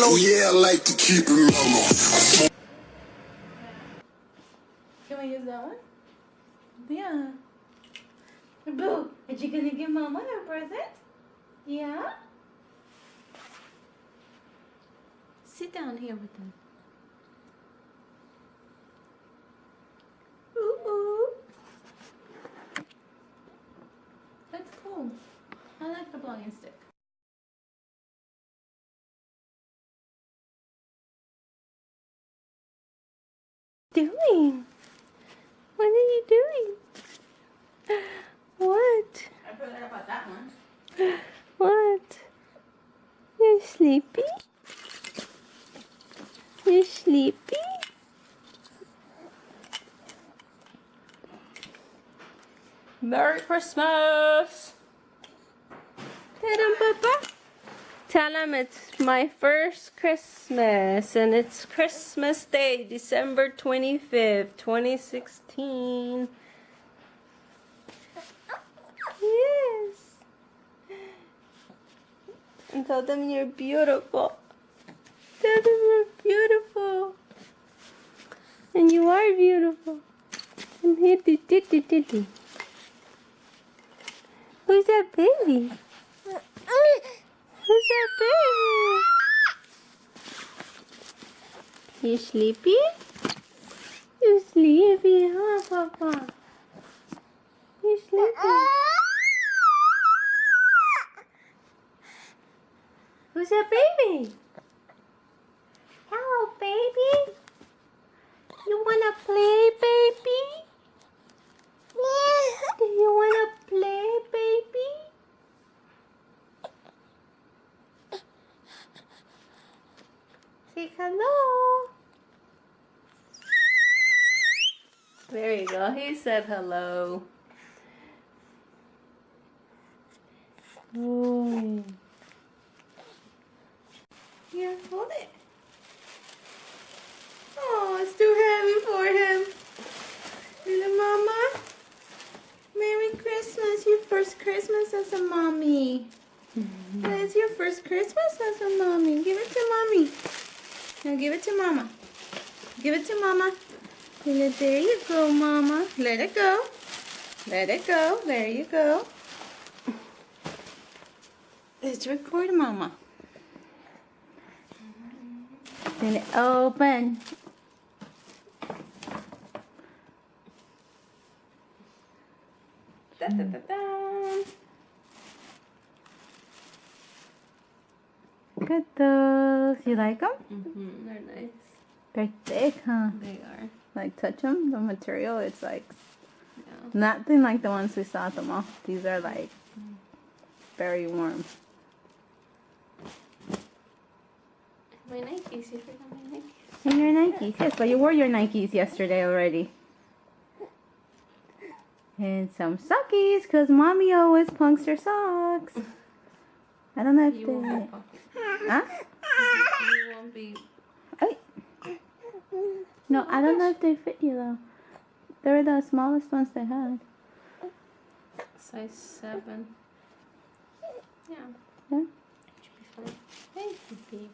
Oh, yeah, I like to keep it mellow. Can we use that one? Yeah. Boo, are you gonna give Mama her present? Yeah? Sit down here with them. Ooh, ooh. That's cool. I like the vlogging stick. Doing? What are you doing? What? I forgot about that one. What? You're sleepy? You're sleepy? Merry Christmas! Tell Papa. Tell them it's my first Christmas and it's Christmas Day, December 25th, 2016. Yes. And tell them you're beautiful. Tell them you're beautiful. And you are beautiful. And hitty titty titty. Who's that baby? Who's that baby? You sleepy? You sleepy, huh, Papa? You sleepy? Who's that baby? Hello, baby. You wanna play, baby? Do you wanna play, baby? Say hello. Go. He said hello. Ooh. Here, hold it. Oh, it's too heavy for him. Little mama. Merry Christmas. Your first Christmas as a mommy. It's your first Christmas as a mommy. Give it to mommy. Now give it to mama. Give it to mama. There you go, mama. Let it go. Let it go. There you go. Let's record mama. Then it open. Da, da, da, da. Look at those. You like them? Mm-hmm, they're nice. They're thick, huh? They are. Like touch them. The material, it's like Yeah. nothing like the ones we saw at the mall. These are like very warm. My Nikes. You forgot my Nikes. And your Nikes, yes, but you wore your Nikes yesterday already. And some sockies, because mommy always punks her socks. I don't know if You they... won't be. Huh? You won't be. No, I don't know if they fit you though. They were the smallest ones they had. Size 7. Yeah. Yeah. Thank you, baby.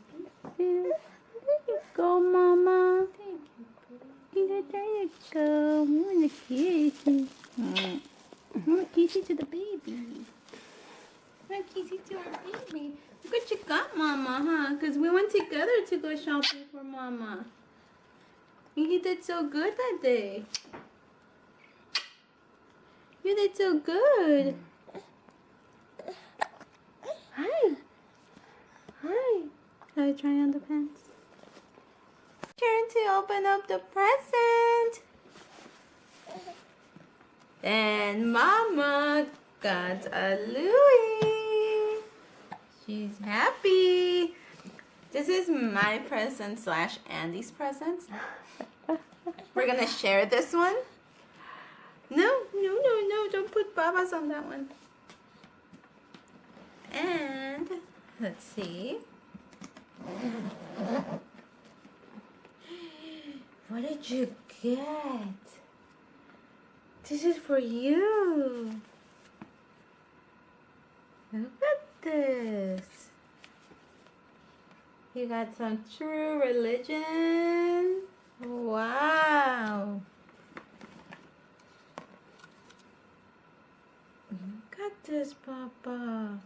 There you go, mama. Thank you, baby. There you go. We want to kiss you. Mm. I want to kiss you to the baby. I want to kiss you to our baby. Look what you got, mama, huh? Because we went together to go shopping for mama. You did so good that day. You did so good. Hi. Hi. Shall I try on the pants? Turn to open up the present. And Mama got a Louis. She's happy. This is my present slash Andy's present. We're gonna share this one. No, no, no, no, don't put babas on that one. And let's see. What did you get? This is for you. Look at this. You got some true religion. Wow. Look at this, Papa.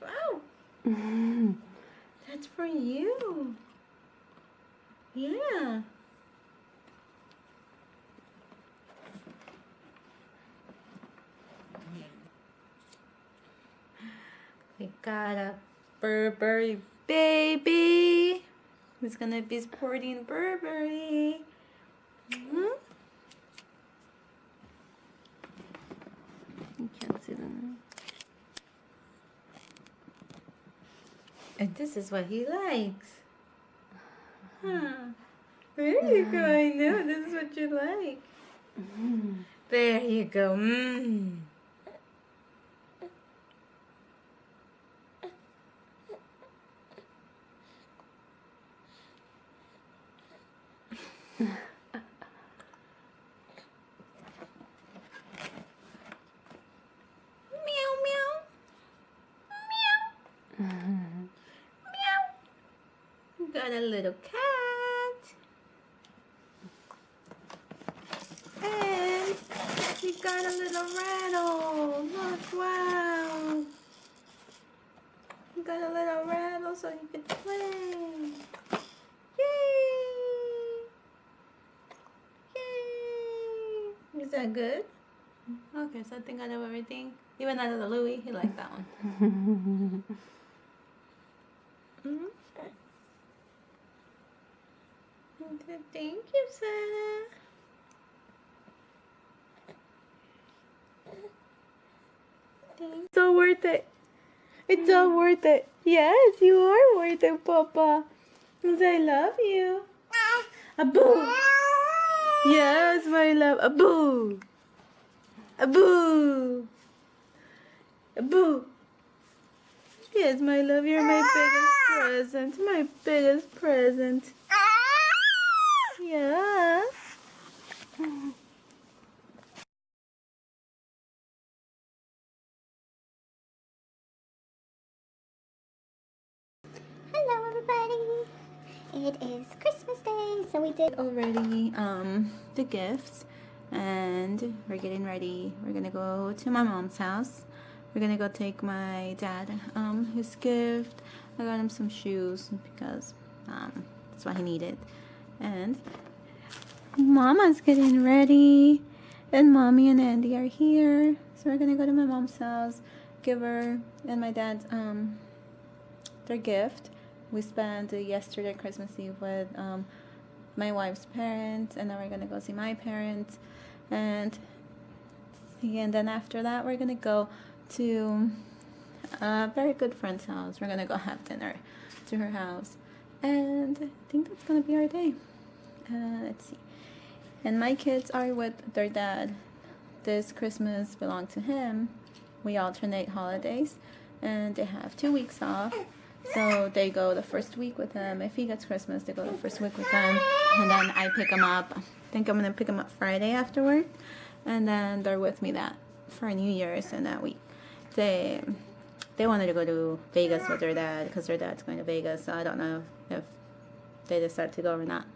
Wow. That's for you. Yeah. We got a Burberry baby who's gonna be sporting Burberry. Mhm. You can't see them. And this is what he likes. Huh. There you go. I know this is what you like. There you go. Mm. Got a little cat. And we got a little rattle. Look, wow. We got a little rattle so you can play. Yay! Yay! Is that good? Okay, so I think I of everything, even out of the Louis, he liked that one. Mhm. Okay, Thank you, Santa. Thanks. So worth it. It's all mm. worth it. Yes, you are worth it, Papa. 'Cause I love you. A boo. Yes, my love. A boo. A boo. A boo. Yes, my love, you're my biggest present. My biggest present. Yeah. Hello, everybody. It is Christmas Day, so we did. Already, um, the gifts, and we're getting ready. We're gonna go to my mom's house. We're gonna go take my dad, um, his gift. I got him some shoes because, um, that's what he needed. And Mama's getting ready, and Mommy and Andy are here. So we're gonna go to my mom's house, give her and my dad, um, their gift. We spent yesterday Christmas Eve with um, my wife's parents, and then we're gonna go see my parents, and and then after that we're gonna go to a very good friend's house. We're gonna go have dinner to her house, and I think that's gonna be our day. Uh, let's see. And my kids are with their dad. This Christmas belonged to him. We alternate holidays, and they have two weeks off. So they go the first week with him. If he gets Christmas, they go the first week with him, and then I pick them up. I think I'm gonna pick them up Friday afterward, and then they're with me that for New Year's and that week. They they wanted to go to Vegas with their dad because their dad's going to Vegas. So I don't know if they decide to go or not.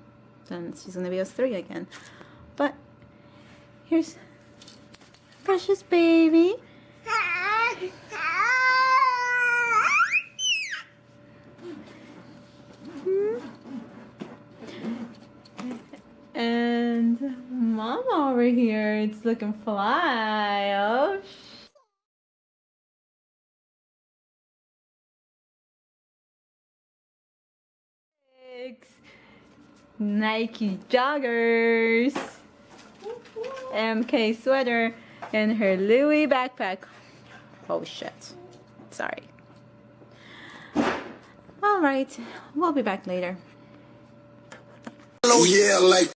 Then she's gonna be us three again. But here's precious baby. Hmm? And mama over here, it's looking fly. Oh, Nike joggers, MK sweater, and her Louis backpack. Oh shit. Sorry. Alright, we'll be back later. Oh yeah, like